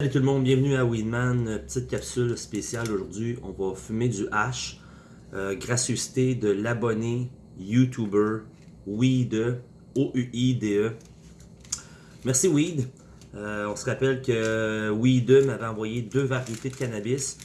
Salut tout le monde, bienvenue à Weedman. Petite capsule spéciale aujourd'hui. On va fumer du hash. Euh, gracieuseté de l'abonné YouTuber Weed, O-U-I-D-E. Merci Weed. Euh, on se rappelle que Weed m'avait envoyé deux variétés de cannabis.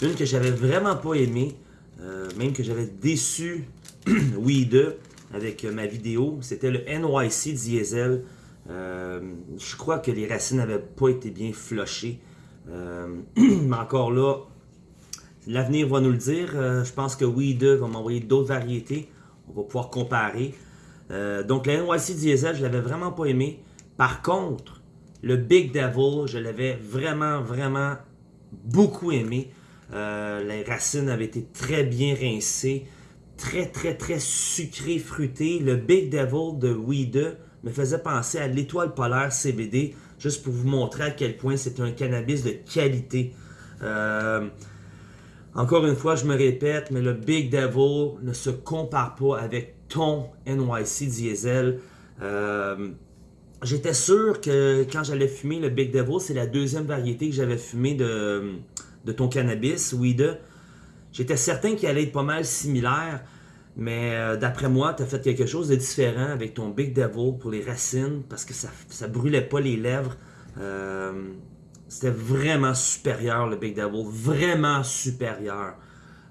Une que j'avais vraiment pas aimée, euh, même que j'avais déçu Weed avec ma vidéo. C'était le NYC Diesel. Euh, je crois que les racines n'avaient pas été bien flochées. Euh, mais encore là, l'avenir va nous le dire. Euh, je pense que Weed va m'envoyer d'autres variétés. On va pouvoir comparer. donc, le NYC Diesel, je l'avais vraiment pas aimé. Par contre, le Big Devil, je l'avais vraiment, vraiment beaucoup aimé. les racines avaient été très bien rincées. Très, très, très sucré, fruité. Le Big Devil de Weed me faisait penser à l'étoile polaire CBD, juste pour vous montrer à quel point c'est un cannabis de qualité. Euh, encore une fois, je me répète, mais le Big Devil ne se compare pas avec ton NYC Diesel. Euh, j'étais sûr que quand j'allais fumer le Big Devil, c'est la deuxième variété que j'avais fumé de, ton cannabis, Weed. J'étais certain qu'il allait être pas mal similaire. Mais euh, d'après moi, tu as fait quelque chose de différent avec ton Big Devil pour les racines parce que ça, ça brûlait pas les lèvres. Euh, c'était vraiment supérieur le Big Devil, vraiment supérieur.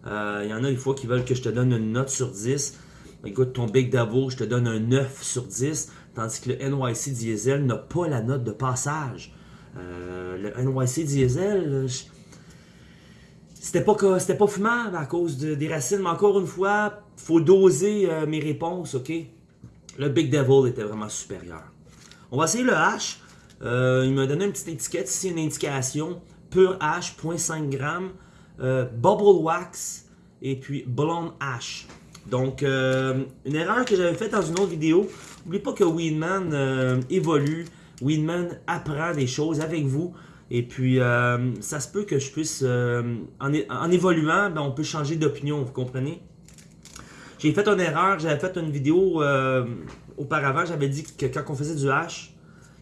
Il euh, y en a des fois qui veulent que je te donne une note sur 10. Écoute, ton Big Devil, je te donne un 9 sur 10, tandis que le NYC Diesel n'a pas la note de passage. le NYC Diesel, c'était pas, pas fumable à cause des racines, mais encore une fois, faut doser euh, mes réponses, ok? Le Big Devil était vraiment supérieur. On va essayer le H. Euh, il m'a donné une petite étiquette ici, une indication. Pure H, 0.5 g. Euh, bubble Wax et puis Blonde H. Donc, une erreur que j'avais faite dans une autre vidéo. N'oubliez pas que Weedman évolue. Weedman apprend des choses avec vous. Et puis, euh, ça se peut que je puisse, euh, en, évoluant, ben, on peut changer d'opinion, vous comprenez? J'ai fait une erreur, j'avais fait une vidéo euh, auparavant, j'avais dit que quand on faisait du hash,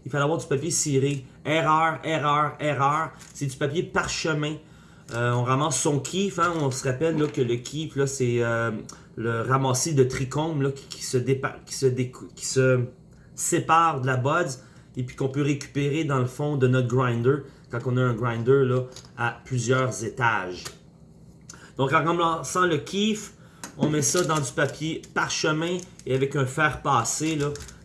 il fallait avoir du papier ciré. Erreur, erreur, erreur. C'est du papier parchemin. on ramasse son kiff, hein, on se rappelle là, que le kiff, c'est le ramassis de trichome qui, se qui, se qui se sépare de la buds et puis qu'on peut récupérer dans le fond de notre grinder quand on a un grinder là, à plusieurs étages. Donc en ramassant le kiff, on met ça dans du papier parchemin et avec un fer passé,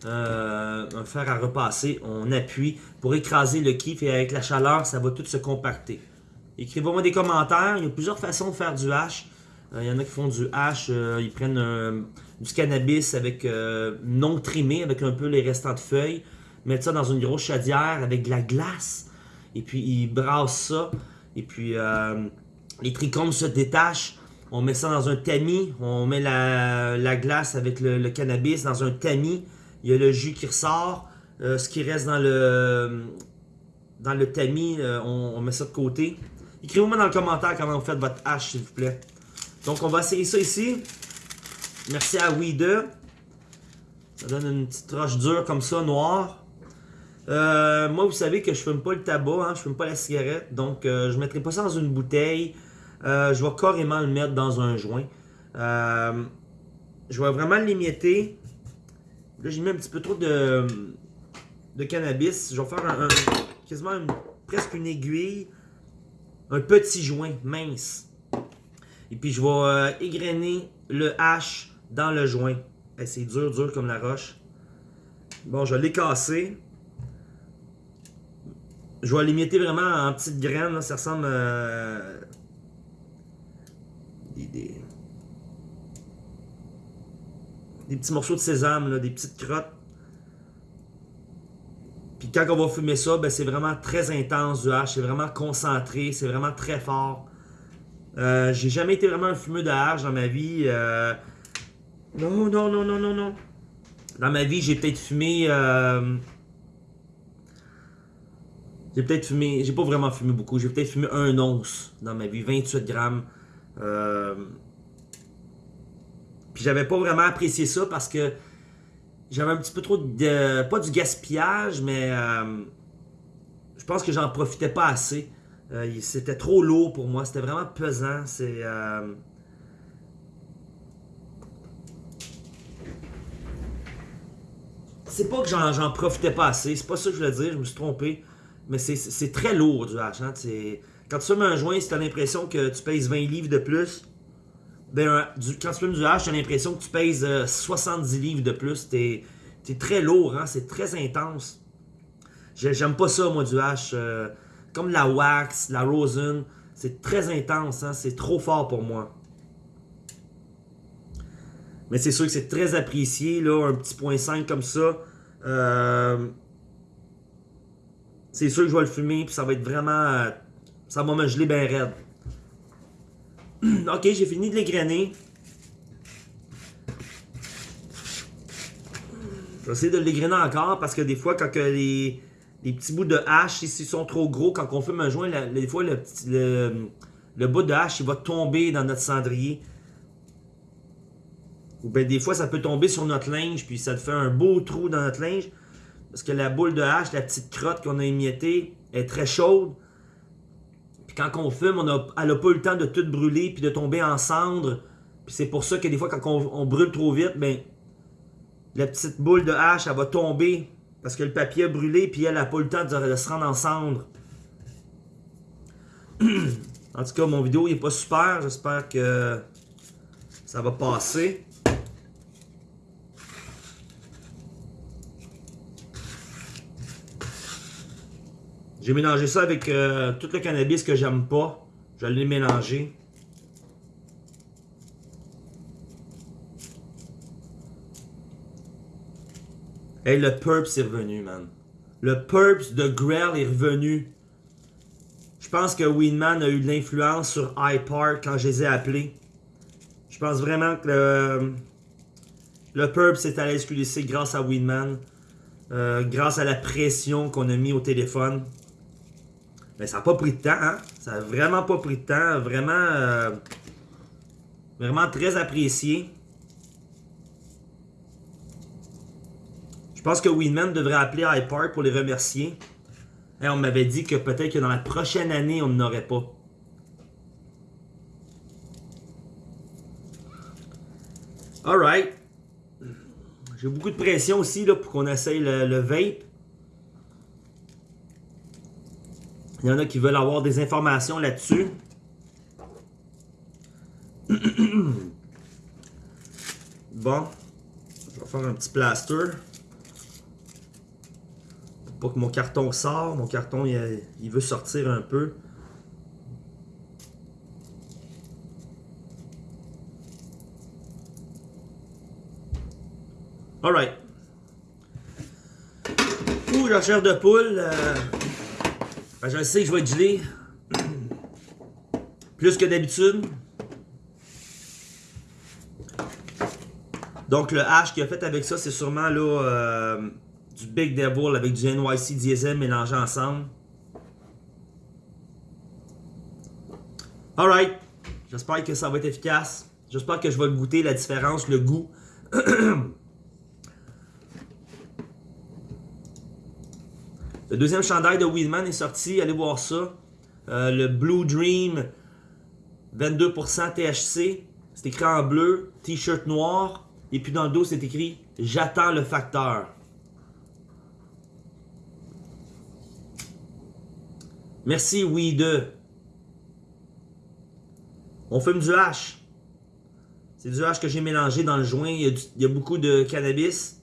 euh, un fer à repasser, on appuie pour écraser le kiff et avec la chaleur, ça va tout se compacter. Écrivez-moi des commentaires, il y a plusieurs façons de faire du hash. Euh, il y en a qui font du hash, euh, ils prennent du cannabis avec non trimé, avec un peu les restants de feuilles mettre ça dans une grosse chaudière avec de la glace. Et puis, ils brassent ça. Et puis, euh, les trichomes se détachent. On met ça dans un tamis. On met la, glace avec le, cannabis dans un tamis. Il y a le jus qui ressort. Euh, ce qui reste dans le, dans le tamis, euh, on, met ça de côté. Écrivez-moi dans le commentaire comment vous faites votre hache, s'il vous plaît. Donc, on va essayer ça ici. Merci à Weed. Ça donne une petite roche dure comme ça, noire. Euh, moi, vous savez que je fume pas le tabac, hein, je fume pas la cigarette, donc euh, je mettrai pas ça dans une bouteille. Euh, je vais carrément le mettre dans un joint. je vais vraiment l'émietter. Là, j'ai mis un petit peu trop de, de cannabis. Je vais faire un, quasiment presque une aiguille. Un petit joint mince. Et puis, je vais égrener le hache dans le joint. C'est dur, dur comme la roche. Bon, je l'ai cassé. Je vais l'émietter vraiment en petites graines. Ça ressemble à... Des, des... petits morceaux de sésame, des petites crottes. Puis quand on va fumer ça, ben c'est vraiment très intense du hache. C'est vraiment concentré. C'est vraiment très fort. Euh, j'ai jamais été vraiment un fumeur de hache dans ma vie. Euh... Non, non, non, non, non, non. Dans ma vie, j'ai peut-être fumé... Euh... J'ai peut-être fumé, j'ai pas vraiment fumé beaucoup, j'ai peut-être fumé un once dans ma vie, 28 grammes. Euh, puis j'avais pas vraiment apprécié ça parce que j'avais un petit peu trop de, pas du gaspillage, mais euh, je pense que j'en profitais pas assez. Euh, c'était trop lourd pour moi. C'était vraiment pesant. C'est. C'est pas que j'en profitais pas assez. C'est pas ça que je voulais dire. Je me suis trompé. Mais c'est très lourd du hache. Hein. Quand tu fumes un joint, si tu as l'impression que tu pèses 20 livres de plus, ben, quand tu fumes du hache, tu as l'impression que tu pèses 70 euh, livres de plus. T'es es très lourd, hein? c'est très intense. J'aime pas ça, moi, du hache. Euh, comme la wax, la rosin, c'est très intense, hein? c'est trop fort pour moi. Mais c'est sûr que c'est très apprécié, là, un petit point 5 comme ça. Euh, c'est sûr que je vais le fumer, puis ça va être vraiment... Ça va me geler bien raide. ok, j'ai fini de l'égrainer. Je vais essayer de l'égrainer encore parce que des fois, quand les, petits bouts de hache, s'ils sont trop gros, quand on fume un joint, des fois, le, le, bout de hache, il va tomber dans notre cendrier. Ou bien des fois, ça peut tomber sur notre linge, puis ça te fait un beau trou dans notre linge. Parce que la boule de hache, la petite crotte qu'on a émiettée, est très chaude quand on fume, on a, elle n'a pas eu le temps de tout brûler puis de tomber en cendres. Puis c'est pour ça que des fois, quand on, brûle trop vite, ben, la petite boule de hache, elle va tomber parce que le papier a brûlé puis elle n'a pas eu le temps de, se rendre en cendres. en tout cas, mon vidéo n'est pas super. J'espère que ça va passer. J'ai mélangé ça avec euh, tout le cannabis que j'aime pas. Je l'ai mélangé. Hey, le Purps est revenu, man. Le Purps de Grell est revenu. Je pense que Winman a eu de l'influence sur iPark quand je les ai appelés. Je pense vraiment que le, le Purps est à la grâce à Winman. Euh, grâce à la pression qu'on a mis au téléphone. Mais ça n'a pas pris de temps, hein? Ça n'a vraiment pas pris de temps. Vraiment, euh, vraiment très apprécié. Je pense que Winman devrait appeler iPark pour les remercier. On m'avait dit que peut-être que dans la prochaine année, on n'aurait pas. Alright. J'ai beaucoup de pression aussi là, pour qu'on essaye le vape. Il y en a qui veulent avoir des informations là-dessus. bon. Je vais faire un petit plaster. Pour pas que mon carton sorte. Mon carton, il, veut sortir un peu. Alright. Ouh, la chair de poule. Euh, ben, je sais que je vais gelé. Plus que d'habitude. Donc le hash qu'il a fait avec ça, c'est sûrement là euh, du Big Devil avec du NYC Diesel mélangé ensemble. Alright. J'espère que ça va être efficace. J'espère que je vais goûter, la différence, le goût. Le deuxième chandail de Weedman est sorti, allez voir ça. Euh, le Blue Dream, 22% THC. C'est écrit en bleu, t-shirt noir. Et puis dans le dos, c'est écrit « J'attends le facteur ». Merci Weed. On fume du hash. C'est du hash que j'ai mélangé dans le joint. il y a beaucoup de cannabis.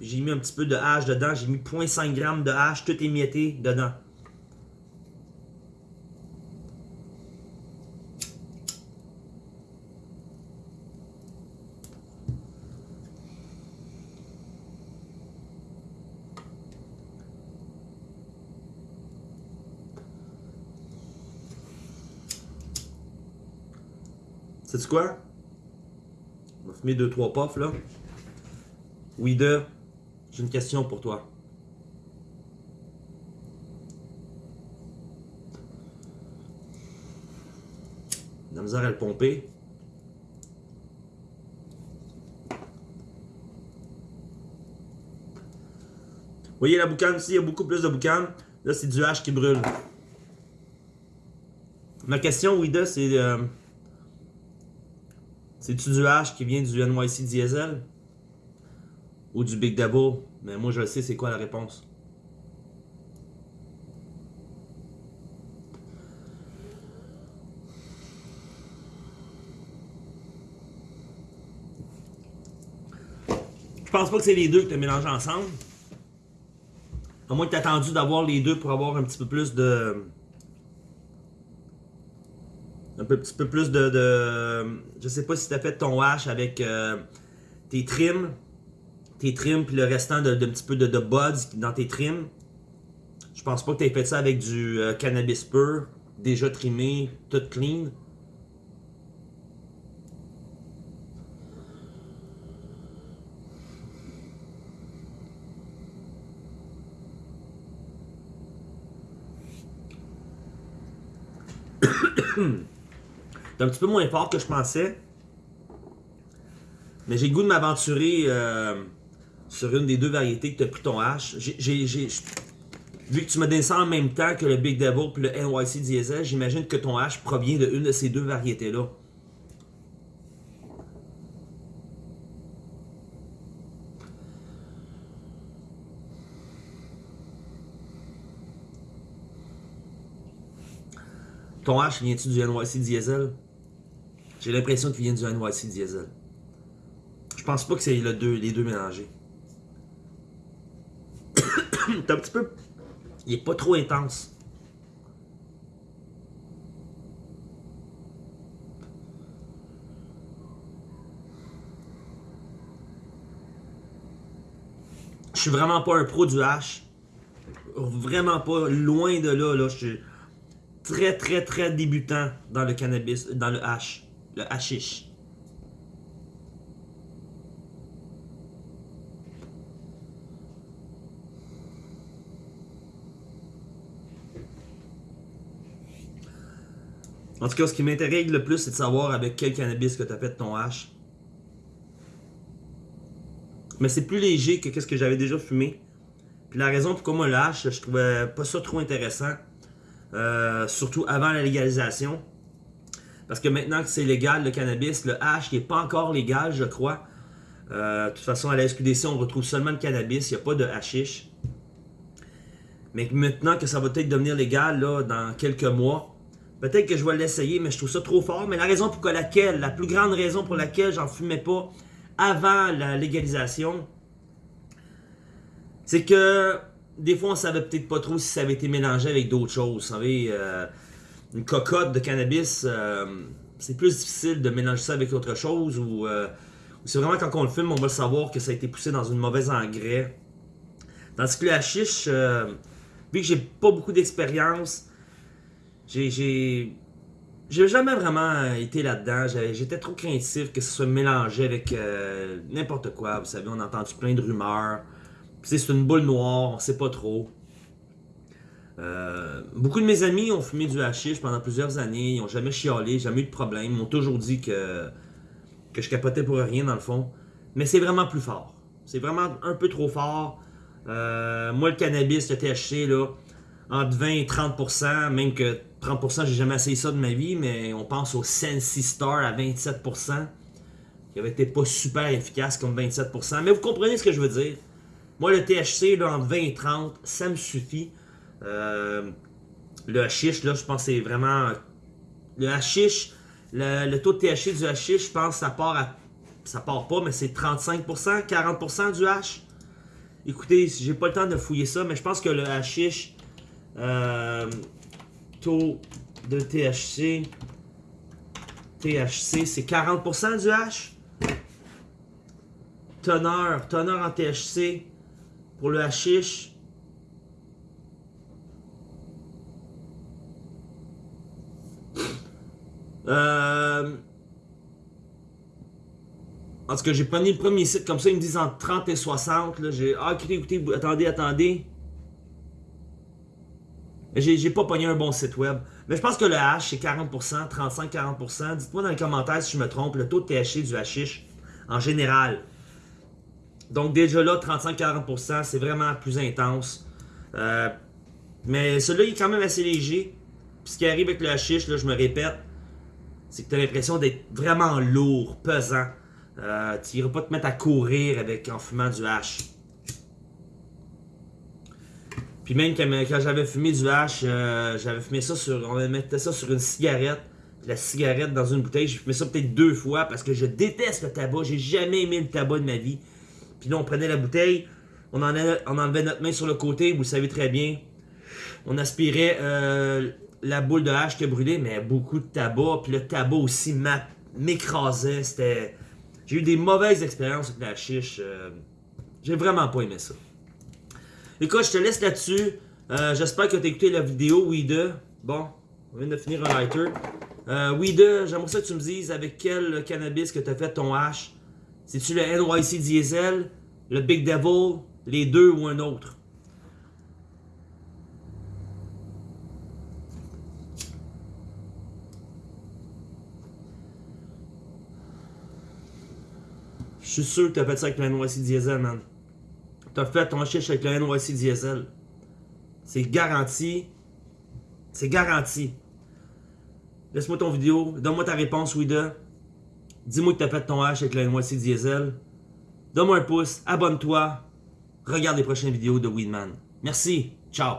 J'ai mis un petit peu de hache dedans. J'ai mis 0.5 g de hache, tout émietté dedans. C'est quoi? On va fumer 2-3 puffs là. Oui, deux. J'ai une question pour toi. La misère à le pomper. Vous voyez la boucane ici, il y a beaucoup plus de boucane. Là, c'est du H qui brûle. Ma question, Wida, c'est... Euh, C'est-tu du H qui vient du NYC Diesel? Ou du Big Double? Mais moi, je sais c'est quoi la réponse. Je pense pas que c'est les deux que tu as mélangés ensemble. À moins que tu attendu d'avoir les deux pour avoir un petit peu plus de. Un petit peu plus de. de je sais pas si tu as fait ton hash avec euh, tes trims. Tes trims puis le restant de, petit peu de, de, buds dans tes trims. Je pense pas que tu aies fait ça avec du euh, cannabis pur, déjà trimé, tout clean. C'est un petit peu moins fort que je pensais. Mais j'ai le goût de m'aventurer euh, sur une des deux variétés que tu as pris ton H. vu que tu donné ça en même temps que le Big Devil et le NYC Diesel, j'imagine que ton H provient de une de ces deux variétés-là. Ton H vient-tu du NYC Diesel? J'ai l'impression qu'il vient du NYC Diesel. Je pense pas que c'est les deux mélangés. Petit peu... Il est pas trop intense. Je suis vraiment pas un pro du H. Vraiment pas. Loin de là. là. Je suis très, très, très débutant dans le cannabis, dans le hash, le hashish. En tout cas, ce qui m'intéresse le plus, c'est de savoir avec quel cannabis que tu as fait ton hash. Mais c'est plus léger que ce que j'avais déjà fumé. Puis la raison pourquoi moi le hash, je trouvais pas ça trop intéressant. Euh, surtout avant la légalisation. Parce que maintenant que c'est légal le cannabis, le hash n'est pas encore légal, je crois. Euh, de toute façon, à la SQDC, on retrouve seulement le cannabis, il n'y a pas de hashish. Mais maintenant que ça va peut-être devenir légal là, dans quelques mois, peut-être que je vais l'essayer, mais je trouve ça trop fort. Mais la raison pour laquelle, la plus grande raison pour laquelle j'en fumais pas avant la légalisation, c'est que des fois, on savait peut-être pas trop si ça avait été mélangé avec d'autres choses. Vous savez, euh, une cocotte de cannabis, euh, c'est plus difficile de mélanger ça avec autre chose ou euh, c'est vraiment quand on le filme, on va le savoir que ça a été poussé dans une mauvaise engrais. Tandis que le chiche, vu que j'ai pas beaucoup d'expérience, j'ai j'ai jamais vraiment été là-dedans. J'étais trop craintif que ce soit mélangé avec n'importe quoi. Vous savez, on a entendu plein de rumeurs c'est une boule noire, on sait pas trop. Euh, beaucoup de mes amis ont fumé du hashish pendant plusieurs années, ils ont jamais chialé, jamais eu de problème, ils m'ont toujours dit que, que je capotais pour rien dans le fond. Mais c'est vraiment plus fort. C'est vraiment un peu trop fort. Euh, moi, le cannabis, le THC, là, entre 20 et 30%, même que 30%, j'ai jamais essayé ça de ma vie, mais on pense au Sensi Star à 27%, qui avait été pas super efficace comme 27%. Mais vous comprenez ce que je veux dire. Moi, le THC, là, entre 20 et 30, ça me suffit. Euh, le hashish, là, je pense que c'est vraiment... Le hashish, le, taux de THC du hashish, je pense que ça part à... Ça part pas, mais c'est 35%, 40% du hash. Écoutez, j'ai pas le temps de fouiller ça, mais je pense que le hashish, euh, taux de THC, THC, c'est 40% du hash. Teneur, teneur en THC, pour le hashish, euh... En tout cas, j'ai pas mis le premier site comme ça, ils me disent entre 30 et 60. Là, j'ai... Ah, écoutez, écoutez, attendez, attendez. J'ai pas pogné un bon site web. Mais je pense que le hash, c'est 40%, 35-40%. Dites-moi dans les commentaires si je me trompe, le taux de THC du hashish en général. Donc déjà là, 35-40%, c'est vraiment plus intense. Euh, Mais celui-là, il est quand même assez léger. Puis ce qui arrive avec le hashish, là, je me répète, c'est que tu as l'impression d'être vraiment lourd, pesant. Euh, tu n'iras pas te mettre à courir avec en fumant du hash. Puis même quand, j'avais fumé du hash, euh, j'avais fumé ça sur. On mettait ça sur une cigarette. La cigarette dans une bouteille, j'ai fumé ça peut-être deux fois parce que je déteste le tabac. J'ai jamais aimé le tabac de ma vie. Puis là, on prenait la bouteille, on, enlevait, on enlevait notre main sur le côté, vous le savez très bien. On aspirait euh, la boule de hache qui a brûlé, mais beaucoup de tabac. Puis le tabac aussi m'écrasait. C'était. J'ai eu des mauvaises expériences avec la chiche. Euh, j'ai vraiment pas aimé ça. Écoute, je te laisse là-dessus. Euh, j'espère que tu as écouté la vidéo, Weeda. Bon, on vient de finir un lighter. Euh, j'aimerais ça que tu me dises avec quel cannabis que tu as fait ton hash. C'est-tu le NYC Diesel, le Big Devil, les deux ou un autre? Je suis sûr que t'as fait ça avec le NYC Diesel, man. T'as fait ton chiche avec le NYC Diesel. C'est garanti. C'est garanti. Laisse-moi ton vidéo. Donne-moi ta réponse, Wida. Dis-moi que t'as fait ton hash avec le NYC Diesel. Donne-moi un pouce. Abonne-toi. Regarde les prochaines vidéos de Weedman. Merci. Ciao.